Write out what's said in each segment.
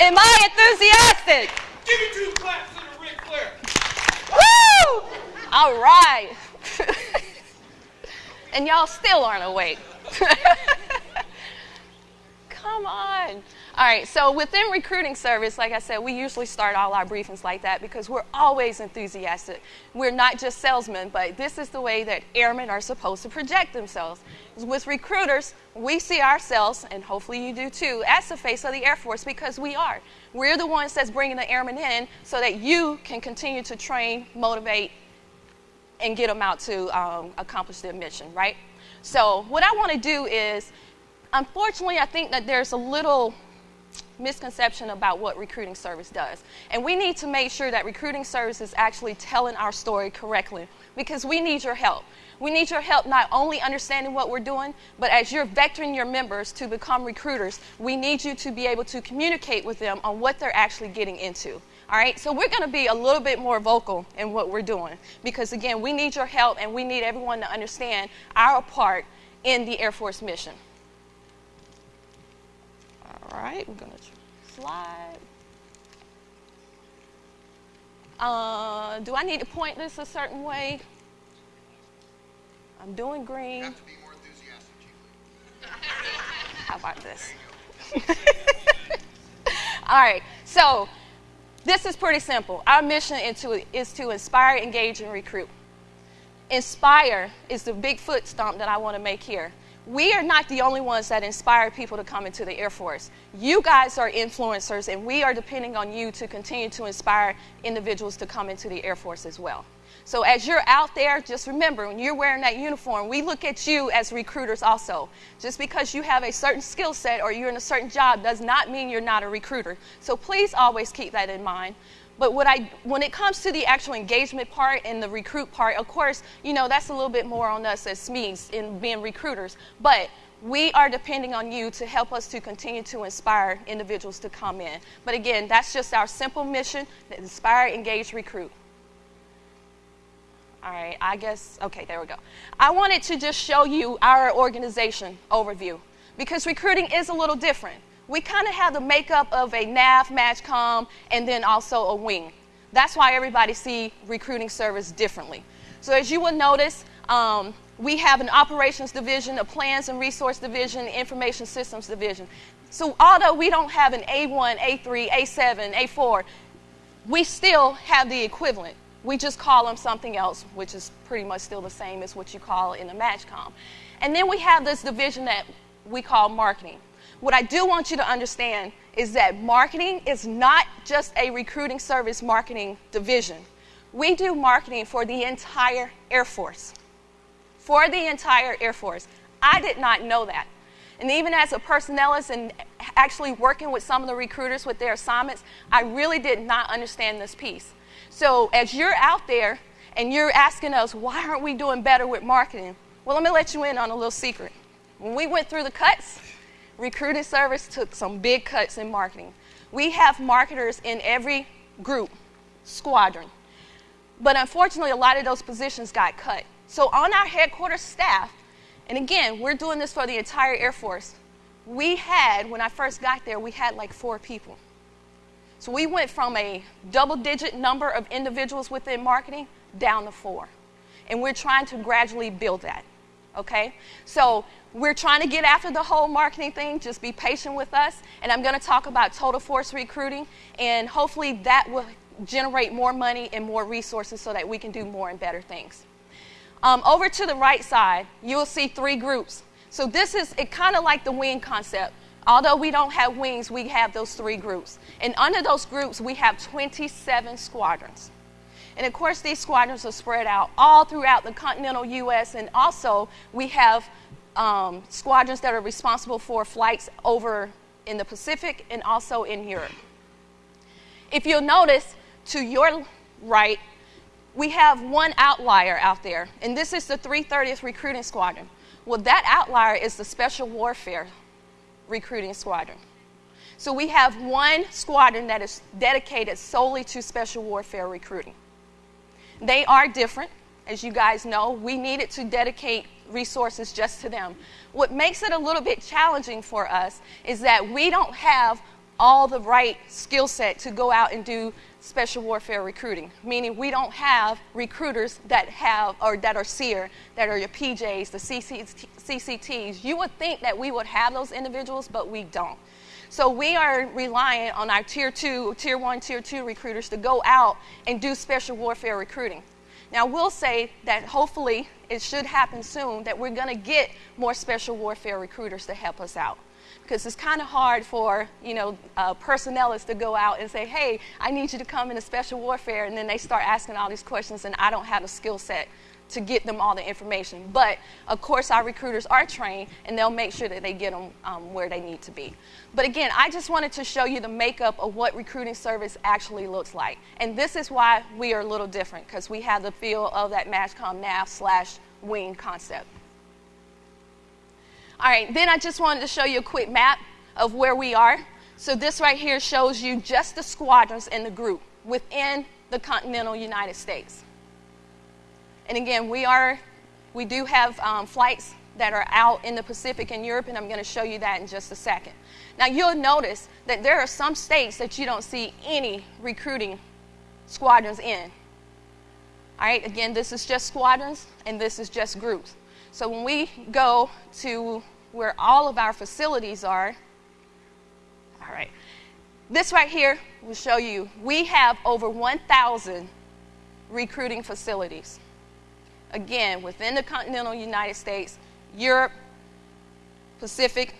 Am I enthusiastic? Give me two claps and a Ric Flair. Woo! All right. and y'all still aren't awake. Come on. All right, so within recruiting service, like I said, we usually start all our briefings like that because we're always enthusiastic. We're not just salesmen, but this is the way that airmen are supposed to project themselves. With recruiters, we see ourselves, and hopefully you do too, as the face of the Air Force because we are. We're the ones that's bringing the airmen in so that you can continue to train, motivate, and get them out to um, accomplish their mission, right? So, what I want to do is, unfortunately, I think that there's a little misconception about what recruiting service does. And we need to make sure that recruiting service is actually telling our story correctly because we need your help. We need your help not only understanding what we're doing, but as you're vectoring your members to become recruiters, we need you to be able to communicate with them on what they're actually getting into. All right, so we're going to be a little bit more vocal in what we're doing because, again, we need your help and we need everyone to understand our part in the Air Force mission. Right, we're going to slide. Uh, do I need to point this a certain way? I'm doing green. have to be more enthusiastic, How about this? All right, so this is pretty simple. Our mission is to, is to inspire, engage, and recruit. Inspire is the big foot stomp that I want to make here we are not the only ones that inspire people to come into the Air Force. You guys are influencers, and we are depending on you to continue to inspire individuals to come into the Air Force as well. So, as you're out there, just remember when you're wearing that uniform, we look at you as recruiters also. Just because you have a certain skill set or you're in a certain job does not mean you're not a recruiter. So, please always keep that in mind. But what I, when it comes to the actual engagement part and the recruit part, of course, you know, that's a little bit more on us as SMEs in being recruiters. But we are depending on you to help us to continue to inspire individuals to come in. But again, that's just our simple mission inspire, engage, recruit. All right, I guess, okay, there we go. I wanted to just show you our organization overview because recruiting is a little different we kind of have the makeup of a NAF, MAJCOM, and then also a wing. That's why everybody see recruiting service differently. So as you will notice, um, we have an operations division, a plans and resource division, information systems division. So although we don't have an A1, A3, A7, A4, we still have the equivalent. We just call them something else, which is pretty much still the same as what you call in the MAJCOM. And then we have this division that we call marketing. What I do want you to understand is that marketing is not just a recruiting service marketing division. We do marketing for the entire Air Force. For the entire Air Force. I did not know that. And even as a personnelist and actually working with some of the recruiters with their assignments, I really did not understand this piece. So as you're out there and you're asking us, why aren't we doing better with marketing? Well, let me let you in on a little secret. When we went through the cuts, recruiting service took some big cuts in marketing. We have marketers in every group, squadron. But unfortunately, a lot of those positions got cut. So on our headquarters staff, and again, we're doing this for the entire Air Force, we had, when I first got there, we had like four people. So we went from a double digit number of individuals within marketing down to four. And we're trying to gradually build that. Okay? So we're trying to get after the whole marketing thing. Just be patient with us. And I'm going to talk about total force recruiting, and hopefully that will generate more money and more resources so that we can do more and better things. Um, over to the right side, you'll see three groups. So this is it kind of like the wing concept. Although we don't have wings, we have those three groups. And under those groups, we have 27 squadrons. And of course, these squadrons are spread out all throughout the continental U.S. And also, we have um, squadrons that are responsible for flights over in the Pacific and also in Europe. If you'll notice, to your right, we have one outlier out there, and this is the 330th Recruiting Squadron. Well, that outlier is the Special Warfare Recruiting Squadron. So we have one squadron that is dedicated solely to special warfare recruiting. They are different, as you guys know. We needed to dedicate resources just to them. What makes it a little bit challenging for us is that we don't have all the right skill set to go out and do special warfare recruiting, meaning we don't have recruiters that have or that are SERE, that are your PJs, the CCTs. You would think that we would have those individuals, but we don't. So we are relying on our tier two, tier one, tier two recruiters to go out and do special warfare recruiting. Now, we'll say that hopefully it should happen soon that we're going to get more special warfare recruiters to help us out because it's kind of hard for you know uh, personnelists to go out and say, "Hey, I need you to come into special warfare," and then they start asking all these questions, and I don't have the skill set to get them all the information. But of course, our recruiters are trained, and they'll make sure that they get them um, where they need to be. But again, I just wanted to show you the makeup of what recruiting service actually looks like, and this is why we are a little different because we have the feel of that MAJCOM NAF slash wing concept. All right, then I just wanted to show you a quick map of where we are. So this right here shows you just the squadrons in the group within the continental United States. And again, we are, we do have um, flights that are out in the Pacific and Europe, and I'm going to show you that in just a second. Now, you'll notice that there are some states that you don't see any recruiting squadrons in. All right, again, this is just squadrons, and this is just groups. So when we go to where all of our facilities are, all right, this right here will show you we have over 1,000 recruiting facilities. Again, within the continental United States, Europe, Pacific,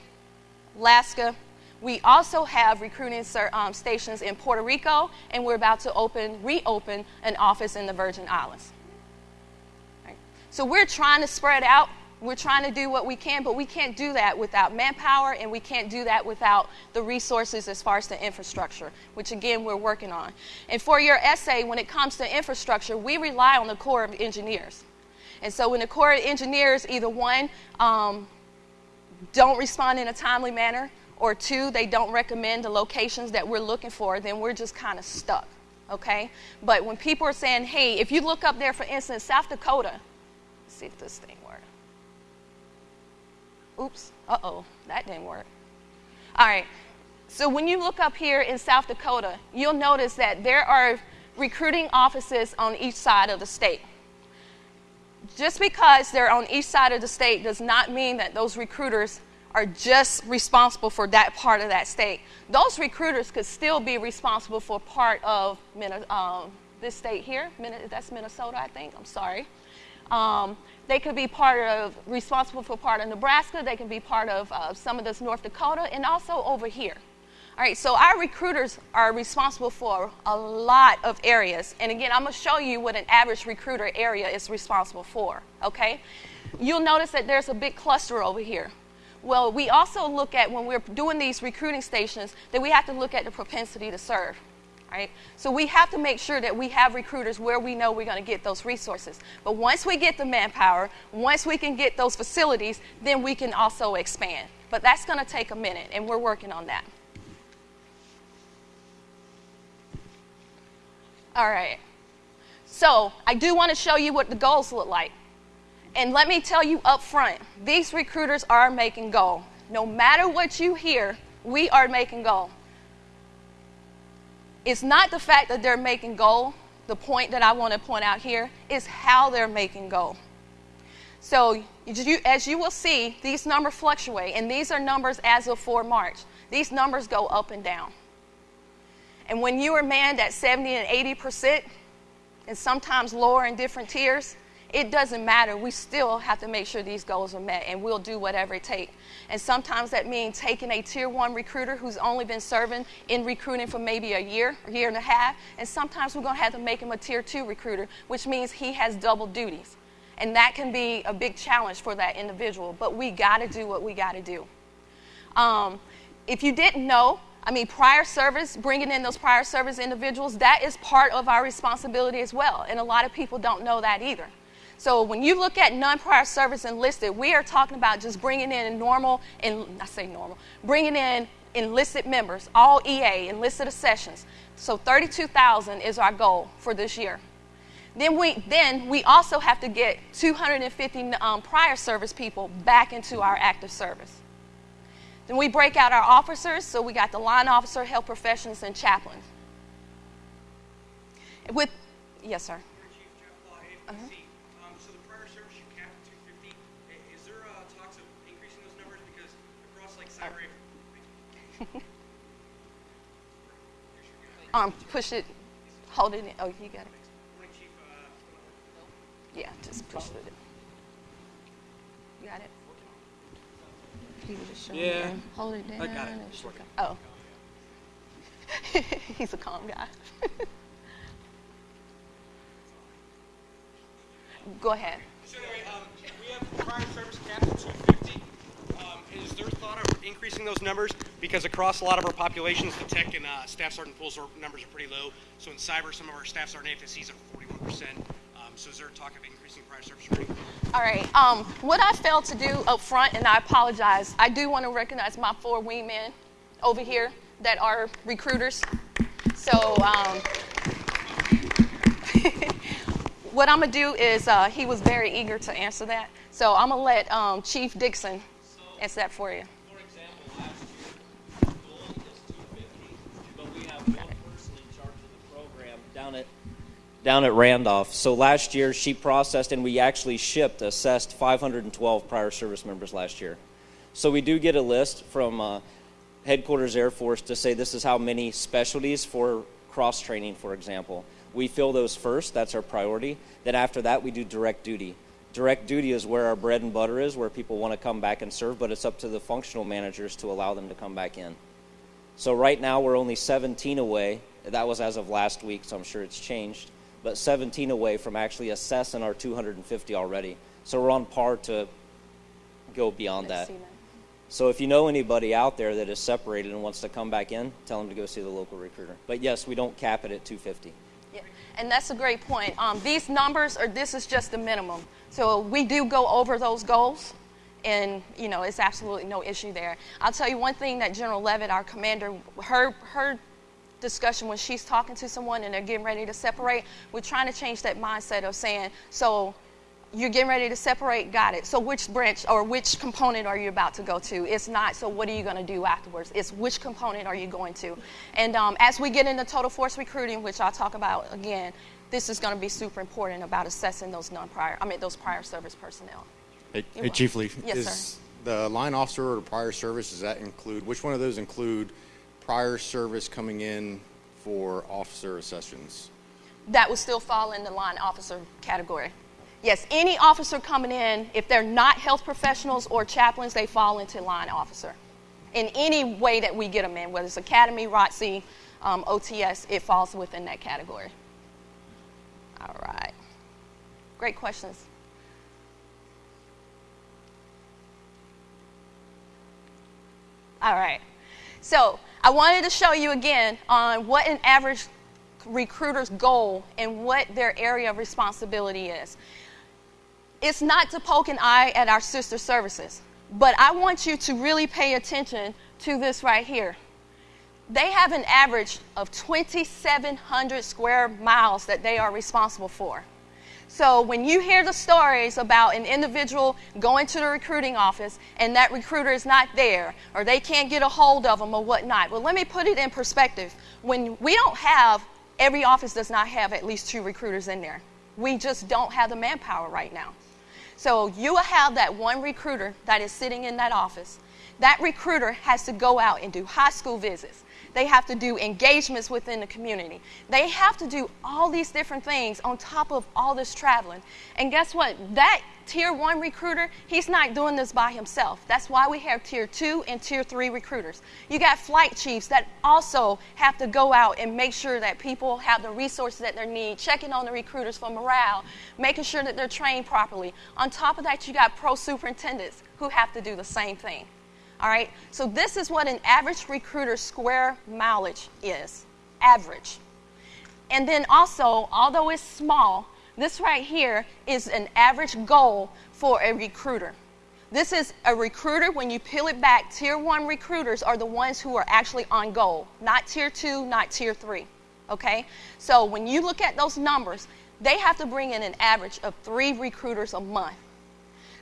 Alaska. We also have recruiting um, stations in Puerto Rico, and we're about to open, reopen an office in the Virgin Islands. So we're trying to spread out. We're trying to do what we can, but we can't do that without manpower and we can't do that without the resources as far as the infrastructure, which again we're working on. And for your essay, when it comes to infrastructure, we rely on the Corps of Engineers. And so when the Corps of Engineers, either one, um, don't respond in a timely manner, or two, they don't recommend the locations that we're looking for, then we're just kind of stuck. Okay? But when people are saying, hey, if you look up there, for instance, South Dakota, see if this thing works. Oops, uh oh, that didn't work. All right, so when you look up here in South Dakota, you'll notice that there are recruiting offices on each side of the state. Just because they're on each side of the state does not mean that those recruiters are just responsible for that part of that state. Those recruiters could still be responsible for part of um, this state here. That's Minnesota, I think. I'm sorry. Um, they could be part of, responsible for part of Nebraska. They can be part of uh, some of this North Dakota and also over here. All right, so our recruiters are responsible for a lot of areas. And again, I'm going to show you what an average recruiter area is responsible for, okay? You'll notice that there's a big cluster over here. Well, we also look at when we're doing these recruiting stations that we have to look at the propensity to serve right? So we have to make sure that we have recruiters where we know we're going to get those resources. But once we get the manpower, once we can get those facilities, then we can also expand. But that's going to take a minute, and we're working on that. All right. So I do want to show you what the goals look like. And let me tell you up front, these recruiters are making goal. No matter what you hear, we are making goal it's not the fact that they're making goal. The point that I want to point out here is how they're making goal. So, as you will see, these numbers fluctuate, and these are numbers as of 4 March. These numbers go up and down. And when you are manned at 70 and 80 percent, and sometimes lower in different tiers, it doesn't matter. We still have to make sure these goals are met, and we'll do whatever it takes. And sometimes that means taking a tier one recruiter who's only been serving in recruiting for maybe a year, a year and a half, and sometimes we're going to have to make him a tier two recruiter, which means he has double duties. And that can be a big challenge for that individual, but we got to do what we got to do. Um, if you didn't know, I mean, prior service, bringing in those prior service individuals, that is part of our responsibility as well. And a lot of people don't know that either. So when you look at non-prior service enlisted, we are talking about just bringing in normal, and I say normal, bringing in enlisted members, all EA, enlisted accessions. So 32,000 is our goal for this year. Then we, then we also have to get 250 um, prior service people back into our active service. Then we break out our officers. So we got the line officer, health professionals, and chaplains. With, yes, sir. Chief Jeff Law, Um, so the prior service you capped at 250. Is there uh, talks of increasing those numbers because across like cyber? Um, push it, hold it in. Oh, you got it. Morning, Chief. Uh, Yeah, just push it. You got it? He was just showing Yeah. me. Hold it down. I got it. and It's shook working. Oh. He's a calm guy. Go ahead. So anyway, um, we have prior service capped at 250. Um, is there thought of increasing those numbers? Because across a lot of our populations, the tech and uh, staff sergeant pools are, numbers are pretty low. So in cyber, some of our staff sergeant AFSCs are 41%. Um, so is there talk of increasing prior service rating? All right. Um, what I failed to do up front, and I apologize, I do want to recognize my four wingmen over here that are recruiters. So, um, what I'm going to do is, uh, he was very eager to answer that. So, I'm going to let um, Chief Dixon answer that for you. For example, year, the goal is two fifty, but we have one person in charge of the program down at down at Randolph. So last year, she processed and we actually shipped, assessed 512 prior service members last year. So we do get a list from uh, Headquarters Air Force to say this is how many specialties for cross training, for example. We fill those first, that's our priority. Then after that, we do direct duty. Direct duty is where our bread and butter is, where people want to come back and serve, but it's up to the functional managers to allow them to come back in. So right now, we're only 17 away. That was as of last week, so I'm sure it's changed. But 17 away from actually assessing our 250 already. So we're on par to go beyond that. So if you know anybody out there that is separated and wants to come back in, tell them to go see the local recruiter. But yes, we don't cap it at 250. Yeah, and that's a great point. Um, these numbers are this is just the minimum. So we do go over those goals, and you know it's absolutely no issue there. I'll tell you one thing that General Leavitt, our commander, her her discussion when she's talking to someone and they're getting ready to separate, we're trying to change that mindset of saying so. You're getting ready to separate, got it. So, which branch or which component are you about to go to? It's not, so what are you going to do afterwards? It's which component are you going to? And um, as we get into total force recruiting, which I'll talk about again, this is going to be super important about assessing those non-prior, I mean, those prior service personnel. Hey, hey, Chief Lee. Yes, is sir. the line officer or prior service, does that include, which one of those include prior service coming in for officer sessions? That would still fall in the line officer category. Yes, any officer coming in, if they're not health professionals or chaplains, they fall into line officer. In any way that we get them in, whether it's academy, ROTC, um, OTS, it falls within that category. All right. Great questions. All right. So I wanted to show you again on what an average recruiter's goal and what their area of responsibility is. It's not to poke an eye at our sister services, but I want you to really pay attention to this right here. They have an average of 2,700 square miles that they are responsible for. So when you hear the stories about an individual going to the recruiting office and that recruiter is not there or they can't get a hold of them or whatnot, well, let me put it in perspective. When we don't have, every office does not have at least two recruiters in there. We just don't have the manpower right now. So you will have that one recruiter that is sitting in that office. That recruiter has to go out and do high school visits. They have to do engagements within the community. They have to do all these different things on top of all this traveling. And guess what? That tier one recruiter, he's not doing this by himself. That's why we have tier two and tier three recruiters. You got flight chiefs that also have to go out and make sure that people have the resources that they need, checking on the recruiters for morale, making sure that they're trained properly. On top of that, you got pro superintendents who have to do the same thing. All right, so this is what an average recruiter's square mileage is average. And then also, although it's small, this right here is an average goal for a recruiter. This is a recruiter, when you peel it back, tier one recruiters are the ones who are actually on goal, not tier two, not tier three. Okay? So when you look at those numbers, they have to bring in an average of three recruiters a month.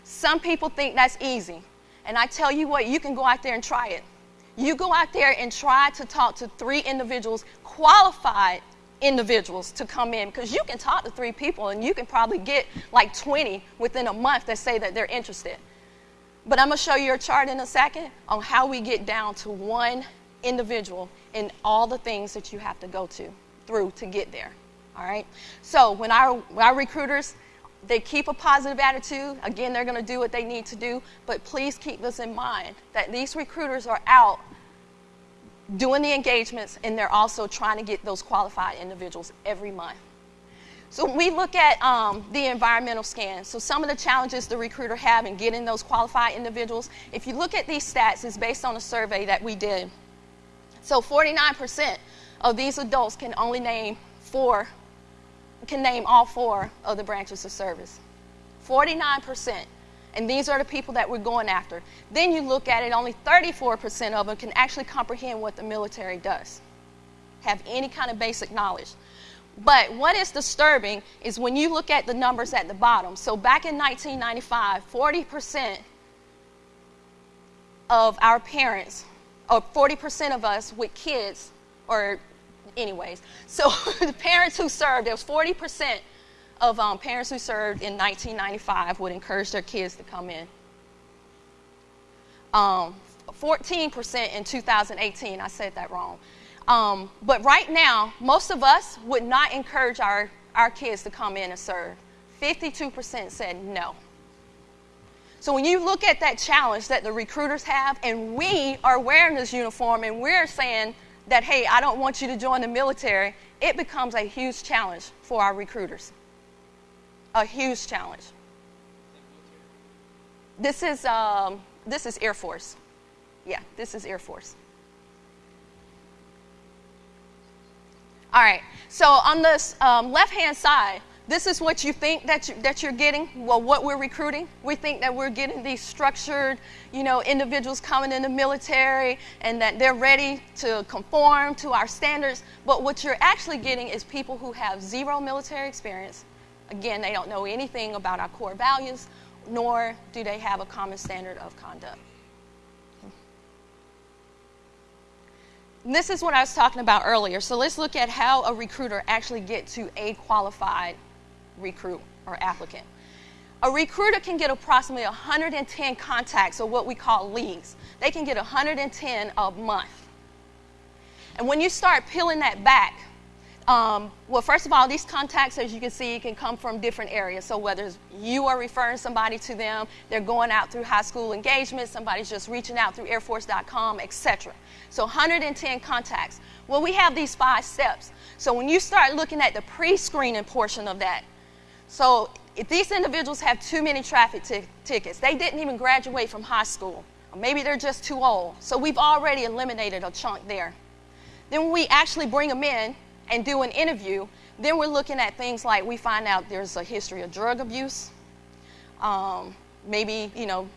Some people think that's easy. And I tell you what, you can go out there and try it. You go out there and try to talk to three individuals, qualified individuals to come in because you can talk to three people and you can probably get like 20 within a month that say that they're interested. But I'm going to show you a chart in a second on how we get down to one individual and all the things that you have to go to through to get there. All right? So when our, our recruiters, they keep a positive attitude, again, they're going to do what they need to do, but please keep this in mind that these recruiters are out doing the engagements and they're also trying to get those qualified individuals every month. So we look at um, the environmental scan, so some of the challenges the recruiter have in getting those qualified individuals, if you look at these stats, it's based on a survey that we did. So 49% of these adults can only name four, can name all four of the branches of service. 49%. And these are the people that we're going after. Then you look at it, only 34% of them can actually comprehend what the military does, have any kind of basic knowledge. But what is disturbing is when you look at the numbers at the bottom. So back in 1995, 40% of our parents, or 40% of us with kids, or anyways, so the parents who served, there was 40% of um, parents who served in 1995 would encourage their kids to come in. Um, 14% in 2018, I said that wrong. Um, but right now, most of us would not encourage our, our kids to come in and serve. 52% said no. So when you look at that challenge that the recruiters have, and we are wearing this uniform and we're saying that, hey, I don't want you to join the military, it becomes a huge challenge for our recruiters. A huge challenge. This is, um, this is Air Force. Yeah, this is Air Force. All right, so on this um, left hand side, this is what you think that, you, that you're getting, well, what we're recruiting. We think that we're getting these structured, you know, individuals coming in the military and that they're ready to conform to our standards. But what you're actually getting is people who have zero military experience. Again, they don't know anything about our core values, nor do they have a common standard of conduct. This is what I was talking about earlier. So let's look at how a recruiter actually get to a qualified recruit or applicant. A recruiter can get approximately 110 contacts or what we call leads. They can get 110 a month. And when you start peeling that back, um, well, first of all, these contacts, as you can see, can come from different areas. So whether you are referring somebody to them, they're going out through high school engagement, somebody's just reaching out through airforce.com, etc. So 110 contacts. Well, we have these five steps. So when you start looking at the pre-screening portion of that, so if these individuals have too many traffic tickets, they didn't even graduate from high school, or maybe they're just too old. So we've already eliminated a chunk there. Then when we actually bring them in, and do an interview, then we're looking at things like we find out there's a history of drug abuse. Um, maybe, you know,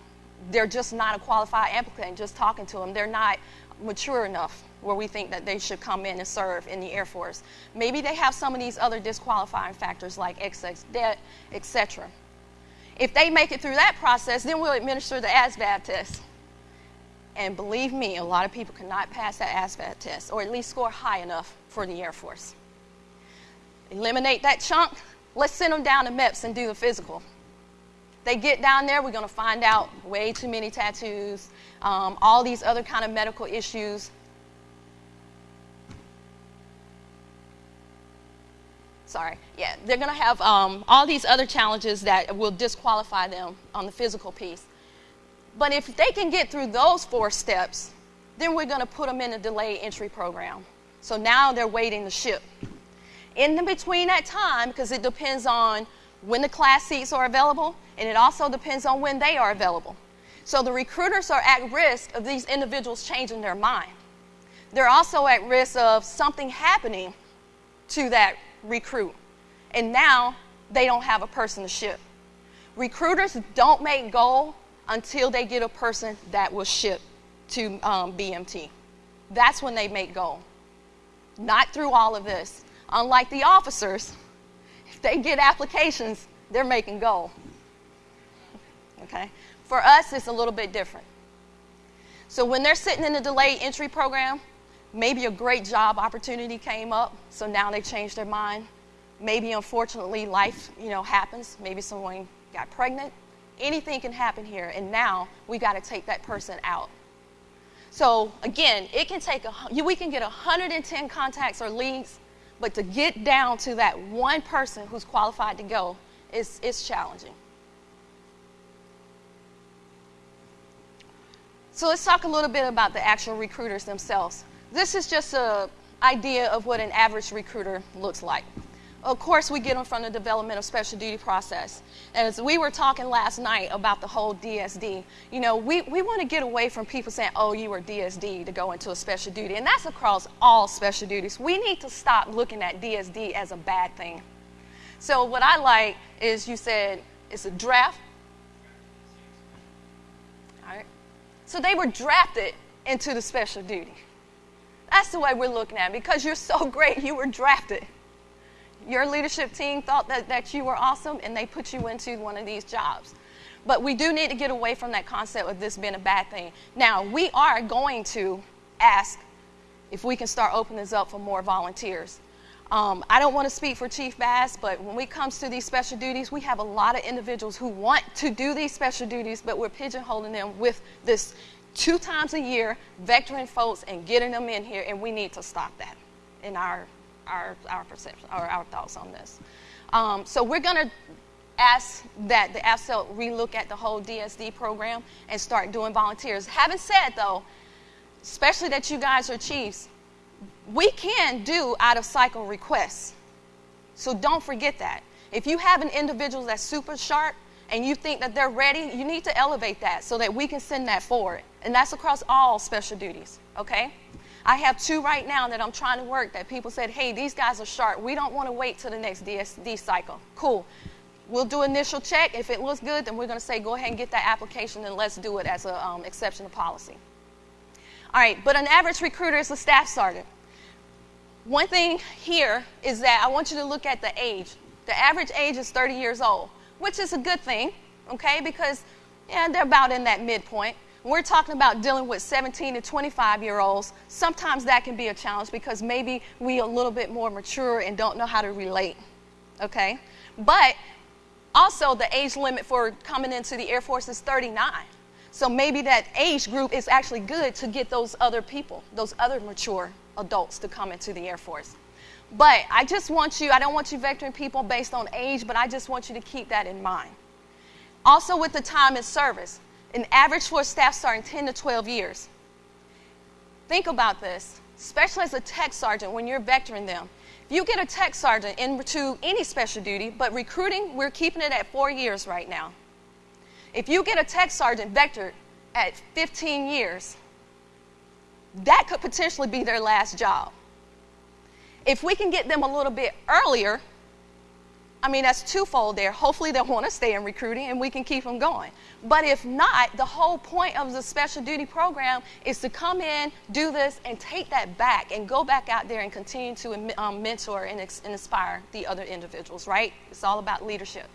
they're just not a qualified applicant, just talking to them. They're not mature enough where we think that they should come in and serve in the Air Force. Maybe they have some of these other disqualifying factors like excess debt, etc. If they make it through that process, then we'll administer the ASVAB test. And believe me, a lot of people cannot pass that ASVAB test or at least score high enough for the Air Force. Eliminate that chunk. Let's send them down to MEPS and do the physical. They get down there, we're going to find out way too many tattoos, um, all these other kind of medical issues. Sorry, yeah, they're going to have um, all these other challenges that will disqualify them on the physical piece. But if they can get through those four steps, then we're going to put them in a delayed entry program. So now they're waiting to ship. In between that time, because it depends on when the class seats are available, and it also depends on when they are available. So the recruiters are at risk of these individuals changing their mind. They're also at risk of something happening to that recruit. And now they don't have a person to ship. Recruiters don't make goal until they get a person that will ship to um, BMT. That's when they make goal not through all of this. Unlike the officers, if they get applications, they're making goal. Okay? For us, it's a little bit different. So when they're sitting in the delayed entry program, maybe a great job opportunity came up, so now they changed their mind. Maybe unfortunately life, you know, happens. Maybe someone got pregnant. Anything can happen here, and now we got to take that person out. So again, it can take a, we can get 110 contacts or leads, but to get down to that one person who's qualified to go is, is challenging. So let's talk a little bit about the actual recruiters themselves. This is just an idea of what an average recruiter looks like. Of course, we get them from the development of special duty process. As we were talking last night about the whole DSD, you know, we, we want to get away from people saying, oh, you were DSD to go into a special duty. And that's across all special duties. We need to stop looking at DSD as a bad thing. So what I like is you said it's a draft. All right. So they were drafted into the special duty. That's the way we're looking at it. Because you're so great, you were drafted your leadership team thought that, that you were awesome and they put you into one of these jobs. But we do need to get away from that concept of this being a bad thing. Now, we are going to ask if we can start opening this up for more volunteers. Um, I don't want to speak for Chief Bass, but when it comes to these special duties, we have a lot of individuals who want to do these special duties, but we're pigeonholing them with this two times a year vectoring folks and getting them in here, and we need to stop that in our our, our perception or our thoughts on this. Um, so we're going to ask that the AFCEL relook at the whole DSD program and start doing volunteers. Having said though, especially that you guys are chiefs, we can do out of cycle requests. So don't forget that. If you have an individual that's super sharp and you think that they're ready, you need to elevate that so that we can send that forward. And that's across all special duties, okay? I have two right now that I'm trying to work that people said, hey, these guys are sharp. We don't want to wait till the next DSD cycle. Cool. We'll do initial check. If it looks good, then we're going to say go ahead and get that application and let's do it as an um, exception to policy. All right, but an average recruiter is a staff sergeant. One thing here is that I want you to look at the age. The average age is 30 years old, which is a good thing, okay, because yeah, they're about in that midpoint we're talking about dealing with 17 to 25 year olds, sometimes that can be a challenge because maybe we a little bit more mature and don't know how to relate. Okay? But also the age limit for coming into the Air Force is 39. So maybe that age group is actually good to get those other people, those other mature adults to come into the Air Force. But I just want you, I don't want you vectoring people based on age, but I just want you to keep that in mind. Also, with the time in service, an average for a staff sergeant 10 to 12 years. Think about this, especially as a tech sergeant when you're vectoring them. If you get a tech sergeant into any special duty, but recruiting, we're keeping it at four years right now. If you get a tech sergeant vectored at 15 years, that could potentially be their last job. If we can get them a little bit earlier, I mean, that's twofold there. Hopefully, they'll want to stay in recruiting and we can keep them going. But if not, the whole point of the special duty program is to come in, do this, and take that back and go back out there and continue to um, mentor and, and inspire the other individuals, right? It's all about leadership.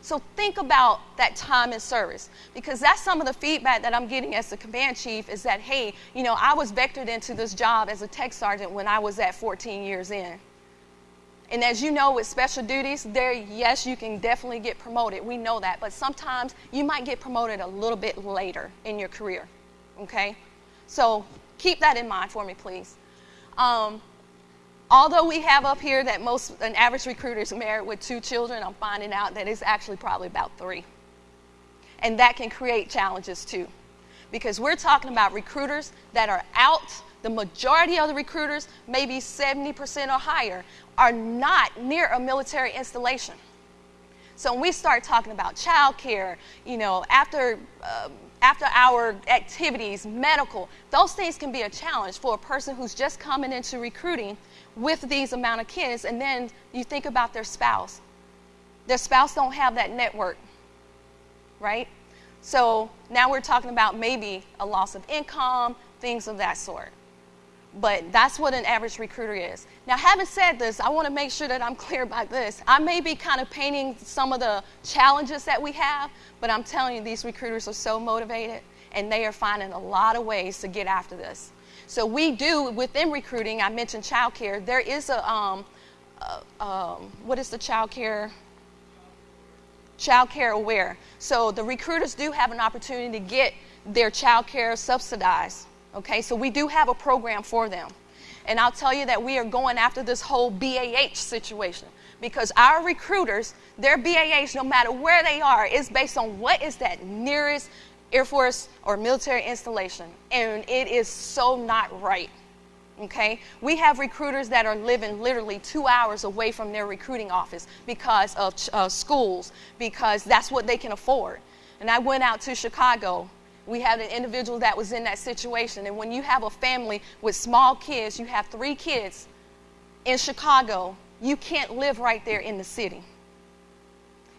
So think about that time in service because that's some of the feedback that I'm getting as the command chief is that, hey, you know, I was vectored into this job as a tech sergeant when I was at 14 years in. And as you know, with special duties, there, yes, you can definitely get promoted. We know that. But sometimes you might get promoted a little bit later in your career. Okay? So keep that in mind for me, please. Um, although we have up here that most, an average recruiter is married with two children, I'm finding out that it's actually probably about three. And that can create challenges too. Because we're talking about recruiters that are out the majority of the recruiters, maybe 70% or higher, are not near a military installation. So when we start talking about childcare, you know, after uh, after our activities, medical, those things can be a challenge for a person who's just coming into recruiting with these amount of kids, and then you think about their spouse. Their spouse don't have that network, right? So now we're talking about maybe a loss of income, things of that sort. But that's what an average recruiter is. Now, having said this, I want to make sure that I'm clear about this. I may be kind of painting some of the challenges that we have, but I'm telling you, these recruiters are so motivated and they are finding a lot of ways to get after this. So we do within recruiting. I mentioned child care. There is a um, uh, um, what is the child care? Child care aware. So the recruiters do have an opportunity to get their child care subsidized. Okay, so we do have a program for them. And I'll tell you that we are going after this whole BAH situation because our recruiters, their BAH, no matter where they are, is based on what is that nearest Air Force or military installation. And it is so not right. Okay? We have recruiters that are living literally two hours away from their recruiting office because of uh, schools, because that's what they can afford. And I went out to Chicago. We had an individual that was in that situation. And when you have a family with small kids, you have three kids in Chicago, you can't live right there in the city.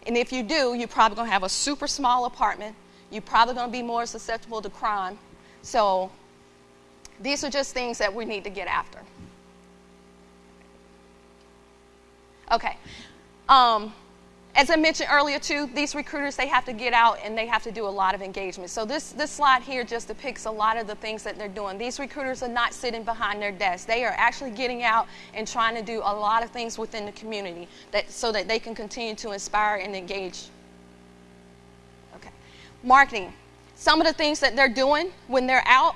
And if you do, you're probably going to have a super small apartment. You're probably going to be more susceptible to crime. So these are just things that we need to get after. Okay. Um, as I mentioned earlier, too, these recruiters, they have to get out and they have to do a lot of engagement. So this, this slide here just depicts a lot of the things that they're doing. These recruiters are not sitting behind their desks. They are actually getting out and trying to do a lot of things within the community that, so that they can continue to inspire and engage. Marketing. Some of the things that they're doing when they're out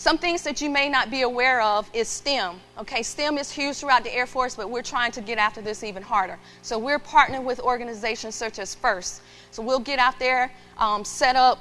some things that you may not be aware of is STEM. Okay, STEM is huge throughout the Air Force, but we're trying to get after this even harder. So we're partnering with organizations such as FIRST. So we'll get out there, um, set up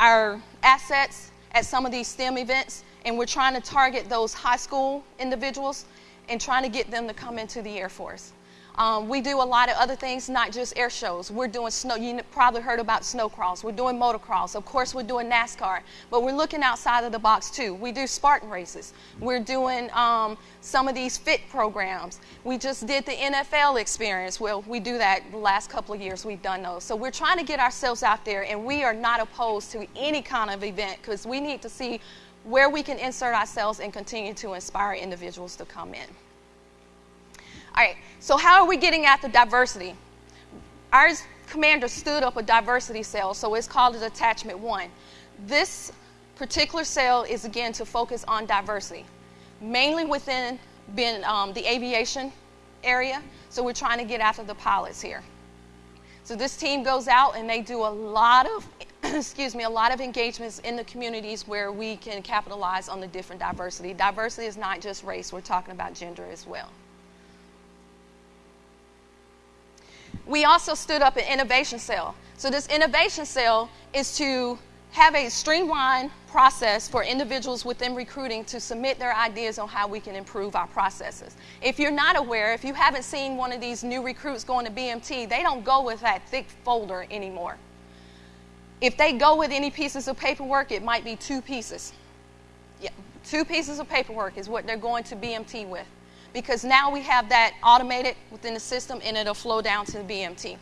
our assets at some of these STEM events, and we're trying to target those high school individuals and trying to get them to come into the Air Force. Um, we do a lot of other things, not just air shows. We're doing snow, you probably heard about snowcross. We're doing motocross. Of course, we're doing NASCAR, but we're looking outside of the box too. We do Spartan races. We're doing um, some of these fit programs. We just did the NFL experience. Well, we do that the last couple of years. We've done those. So we're trying to get ourselves out there, and we are not opposed to any kind of event because we need to see where we can insert ourselves and continue to inspire individuals to come in. All right, so how are we getting at the diversity? Our commander stood up a diversity cell, so it's called a Attachment 1. This particular cell is again to focus on diversity, mainly within been, um, the aviation area. So we're trying to get after the pilots here. So this team goes out and they do a lot of, excuse me, a lot of engagements in the communities where we can capitalize on the different diversity. Diversity is not just race; we're talking about gender as well. We also stood up an innovation cell. So, this innovation cell is to have a streamlined process for individuals within recruiting to submit their ideas on how we can improve our processes. If you're not aware, if you haven't seen one of these new recruits going to BMT, they don't go with that thick folder anymore. If they go with any pieces of paperwork, it might be two pieces. Yeah, two pieces of paperwork is what they're going to BMT with because now we have that automated within the system and it'll flow down to the BMT.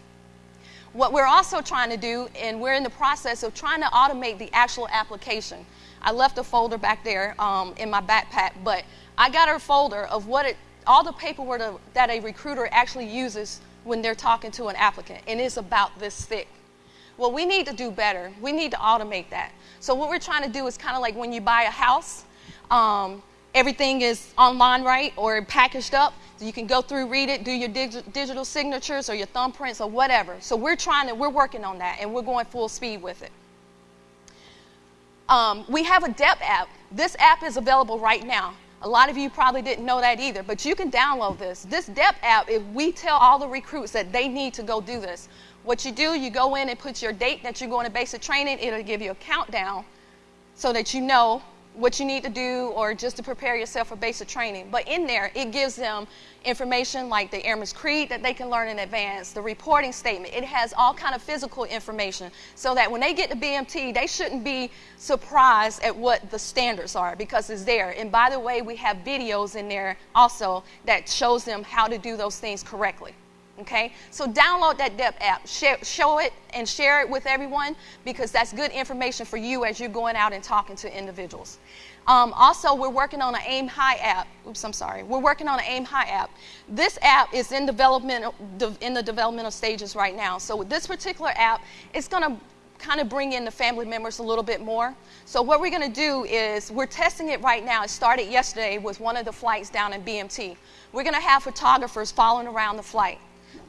What we're also trying to do, and we're in the process of trying to automate the actual application. I left a folder back there um, in my backpack, but I got a folder of what it, all the paperwork that a recruiter actually uses when they're talking to an applicant, and it's about this thick. Well, we need to do better. We need to automate that. So what we're trying to do is kind of like when you buy a house, um, everything is online right or packaged up so you can go through read it do your dig- digital signatures or your thumbprints or whatever. So we're trying to we're working on that and we're going full speed with it. Um, we have a dep app. This app is available right now. A lot of you probably didn't know that either but you can download this. This dep app if we tell all the recruits that they need to go do this what you do you go in and put your date that you're going to basic training. It'll give you a countdown so that you know what you need to do or just to prepare yourself for basic training. But in there, it gives them information like the Airman's Creed that they can learn in advance, the reporting statement. It has all kind of physical information so that when they get to BMT, they shouldn't be surprised at what the standards are because it's there. And by the way, we have videos in there also that shows them how to do those things correctly. Okay, so download that DEP app, share, show it and share it with everyone because that's good information for you as you're going out and talking to individuals. Um, also, we're working on an AIM High app. Oops, I'm sorry. We're working on an AIM High app. This app is in development in the developmental stages right now. So with this particular app, it's going to kind of bring in the family members a little bit more. So what we're going to do is we're testing it right now. It started yesterday with one of the flights down in BMT. We're going to have photographers following around the flight.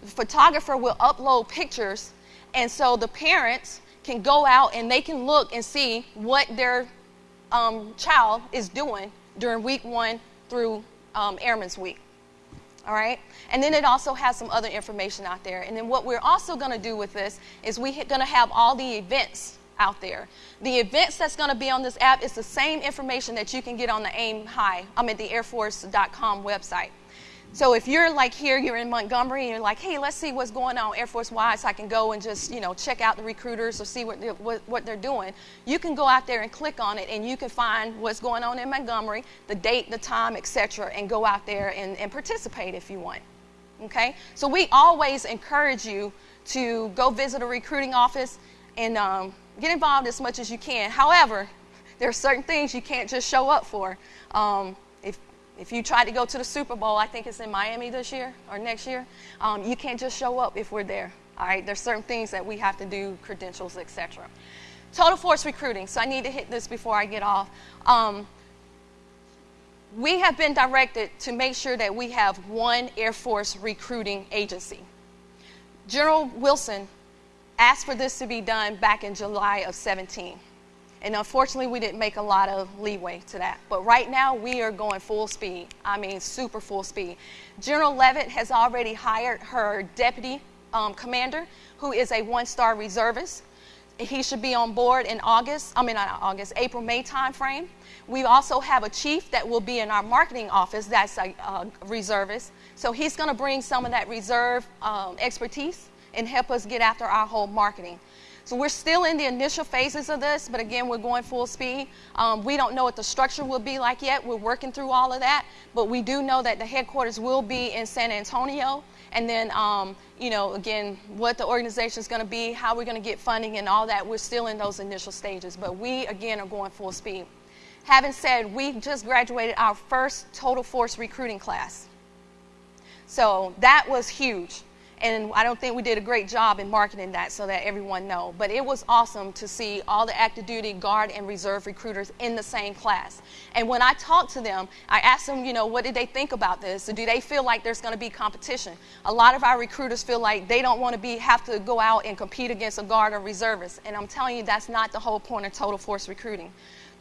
The photographer will upload pictures, and so the parents can go out and they can look and see what their um, child is doing during week one through um, Airman's Week. All right? And then it also has some other information out there. And then what we're also going to do with this is we're going to have all the events out there. The events that's going to be on this app is the same information that you can get on the AIM High, I'm at the airforce.com website. So if you're like here, you're in Montgomery, and you're like, hey, let's see what's going on Air Force Wide, so I can go and just you know check out the recruiters or see what they're, what, what they're doing. You can go out there and click on it, and you can find what's going on in Montgomery, the date, the time, etc., and go out there and, and participate if you want. Okay? So we always encourage you to go visit a recruiting office and um, get involved as much as you can. However, there are certain things you can't just show up for. Um, if if you try to go to the Super Bowl, I think it's in Miami this year or next year, um, you can't just show up if we're there. All right, there's certain things that we have to do, credentials, etc. Total force recruiting. So I need to hit this before I get off. Um, we have been directed to make sure that we have one Air Force recruiting agency. General Wilson asked for this to be done back in July of 17. And unfortunately, we didn't make a lot of leeway to that. But right now, we are going full speed. I mean, super full speed. General Leavitt has already hired her deputy um, commander, who is a one star reservist. He should be on board in August, I mean, not August, April, May timeframe. We also have a chief that will be in our marketing office that's a, a reservist. So he's going to bring some of that reserve um, expertise and help us get after our whole marketing. So we're still in the initial phases of this, but again, we're going full speed. Um, we don't know what the structure will be like yet. We're working through all of that, but we do know that the headquarters will be in San Antonio. And then, um, you know, again, what the organization is going to be, how we're going to get funding, and all that. We're still in those initial stages, but we again are going full speed. Having said, we just graduated our first total force recruiting class. So that was huge and I don't think we did a great job in marketing that so that everyone know. But it was awesome to see all the active duty, guard, and reserve recruiters in the same class. And when I talked to them, I asked them, you know, what did they think about this? Do they feel like there's going to be competition? A lot of our recruiters feel like they don't want to be have to go out and compete against a guard or reservist. And I'm telling you, that's not the whole point of total force recruiting.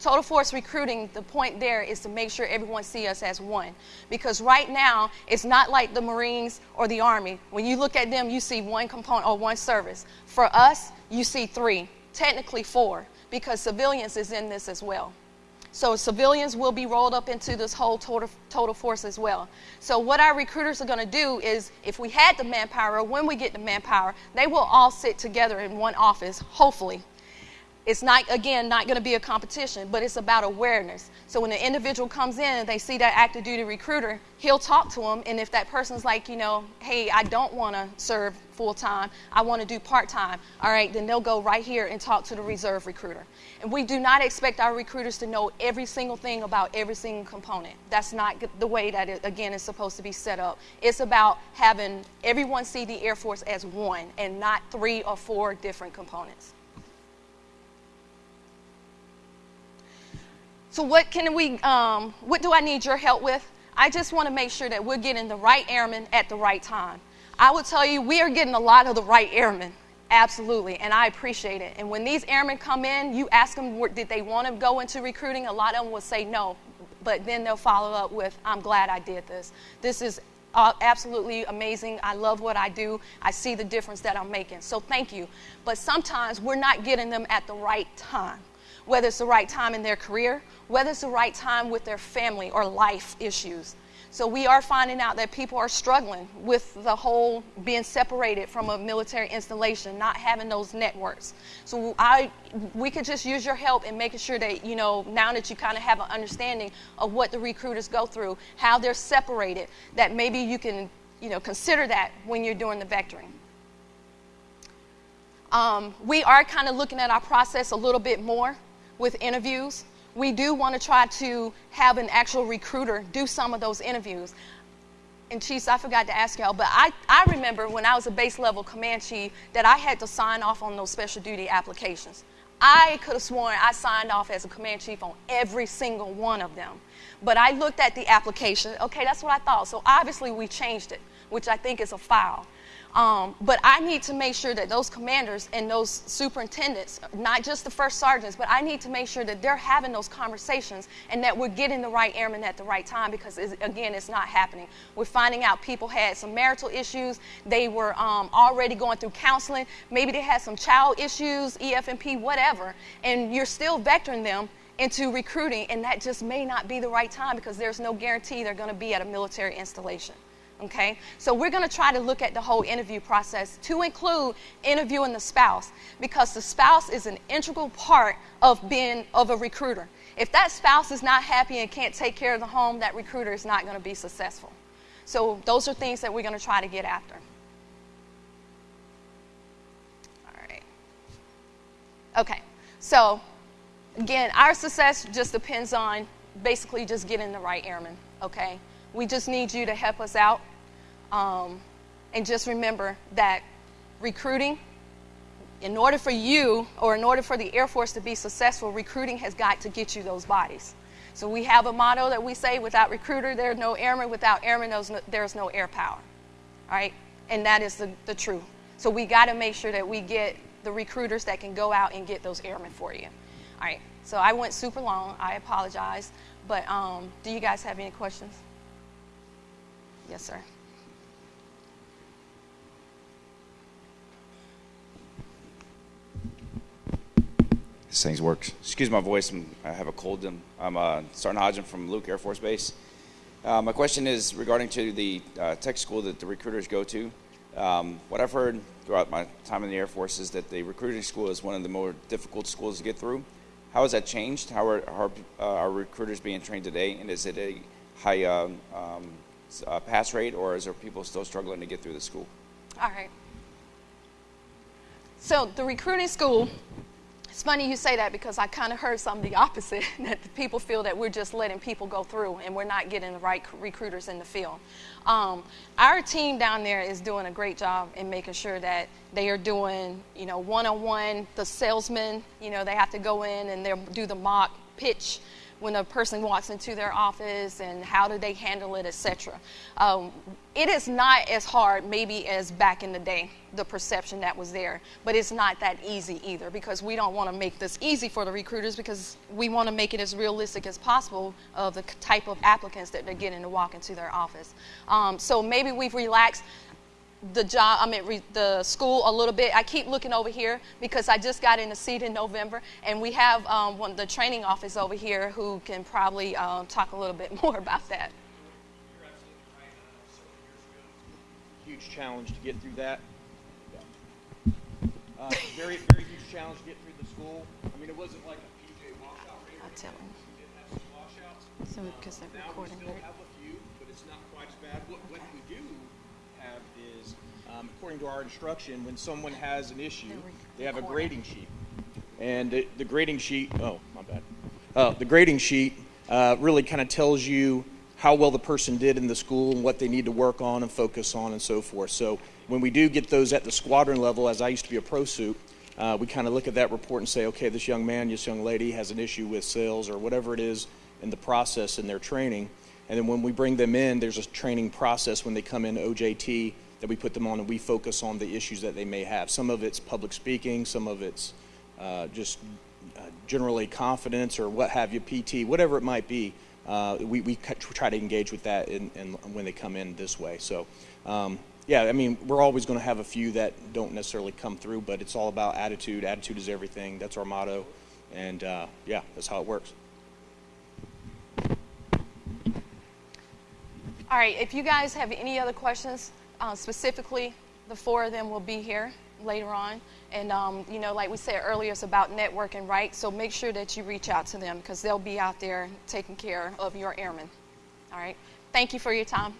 Total Force recruiting, the point there is to make sure everyone see us as one. Because right now, it's not like the Marines or the Army. When you look at them, you see one component or one service. For us, you see three, technically four, because civilians is in this as well. So civilians will be rolled up into this whole total, total force as well. So what our recruiters are going to do is, if we had the manpower, or when we get the manpower, they will all sit together in one office, hopefully, it's not again not going to be a competition but it's about awareness. So when the individual comes in and they see that active duty recruiter he'll talk to them and if that person's like you know hey i don't want to serve full time i want to do part time all right then they'll go right here and talk to the reserve recruiter. And we do not expect our recruiters to know every single thing about every single component. That's not the way that it again is supposed to be set up. It's about having everyone see the air force as one and not three or four different components So what can we, um, what do I need your help with? I just want to make sure that we're getting the right airmen at the right time. I will tell you, we are getting a lot of the right airmen. Absolutely, and I appreciate it. And when these airmen come in, you ask them, did they want to go into recruiting? A lot of them will say no, but then they'll follow up with, I'm glad I did this. This is uh, absolutely amazing. I love what I do. I see the difference that I'm making. So thank you. But sometimes we're not getting them at the right time whether it's the right time in their career, whether it's the right time with their family or life issues. So we are finding out that people are struggling with the whole being separated from a military installation, not having those networks. So I, we could just use your help in making sure that you know now that you kind of have an understanding of what the recruiters go through, how they're separated, that maybe you can you know consider that when you're doing the vectoring. Um, we are kind of looking at our process a little bit more with interviews. We do want to try to have an actual recruiter do some of those interviews. and Chiefs, I forgot to ask y'all, but I, I remember when I was a base level command chief that I had to sign off on those special duty applications. I could have sworn I signed off as a command chief on every single one of them. But I looked at the application. Okay, that's what I thought. So obviously we changed it, which I think is a foul. Um, but I need to make sure that those commanders and those superintendents, not just the first sergeants, but I need to make sure that they're having those conversations and that we're getting the right airmen at the right time because, it's, again, it's not happening. We're finding out people had some marital issues. They were um, already going through counseling. Maybe they had some child issues, EFMP, whatever, and you're still vectoring them into recruiting, and that just may not be the right time because there's no guarantee they're going to be at a military installation. Okay? So we're going to try to look at the whole interview process to include interviewing the spouse because the spouse is an integral part of being of a recruiter. If that spouse is not happy and can't take care of the home, that recruiter is not going to be successful. So those are things that we're going to try to get after. All right. Okay. So again, our success just depends on basically just getting the right airmen, okay? We just need you to help us out. Um, and just remember that recruiting, in order for you or in order for the Air Force to be successful, recruiting has got to get you those bodies. So we have a motto that we say without recruiter, there's no airmen. Without airmen, there's no, air power. All right? And that is the, the truth. So we got to make sure that we get the recruiters that can go out and get those airmen for you. All right. So I went super long. I apologize. But um, do you guys have any questions? Yes, sir. This thing works. Excuse my voice. I'm, i have a cold. I'm, I'm uh, Sergeant Hodgin from Luke Air Force Base. Uh, my question is regarding to the uh, tech school that the recruiters go to. Um, what I've heard throughout my time in the Air Force is that the recruiting school is one of the more difficult schools to get through. How has that changed? How are, how are, uh, recruiters being trained today? And is it a high um, um, uh, pass rate, or is there people still struggling to get through the school? All right. So the recruiting school it's funny you say that because I kind of heard some of the opposite that people feel that we're just letting people go through and we're not getting the right recruiters in the field. Um, our team down there is doing a great job in making sure that they are doing, you know, one on one. The salesmen, you know, they have to go in and they'll do the mock pitch when a person walks into their office and how do they handle it, etc. Um, it is not as hard, maybe as back in the day, the perception that was there, but it's not that easy either because we don't want to make this easy for the recruiters because we want to make it as realistic as possible of the type of applicants that they're getting to walk into their office. Um, so maybe we've relaxed the job, I mean, re, the school a little bit. I keep looking over here because I just got in the seat in November, and we have um, one, the training office over here who can probably uh, talk a little bit more about that. Huge challenge to get through that. Uh, very, very huge challenge to get through the school. I mean, it wasn't like a PJ washout. I'll tell him. We did have some washouts. So, because they're recording still it. have a few, but it's not quite as bad. What, what we do have is, um, according to our instruction, when someone has an issue, they have a grading sheet. And the, the grading sheet, oh, my bad. Uh, the grading sheet uh, really kind of tells you how well the person did in the school and what they need to work on and focus on and so forth. So when we do get those at the squadron level, as I used to be a pro sup, uh, we kind of look at that report and say, okay, this young man, this young lady has an issue with sales or whatever it is in the process in their training. And then when we bring them in, there's a training process when they come in OJT that we put them on and we focus on the issues that they may have. Some of it's public speaking, some of it's uh, just uh, generally confidence or what have you, PT, whatever it might be. Uh, we, we try to engage with that in, in, when they come in this way. So, um, yeah, I mean, we're always going to have a few that don't necessarily come through, but it's all about attitude. Attitude is everything. That's our motto. And uh, yeah, that's how it works. All right, if you guys have any other questions, uh, specifically, the four of them will be here later on. And, um, you know, like we said earlier, it's about networking, right? So make sure that you reach out to them because they'll be out there taking care of your airmen. All right, thank you for your time.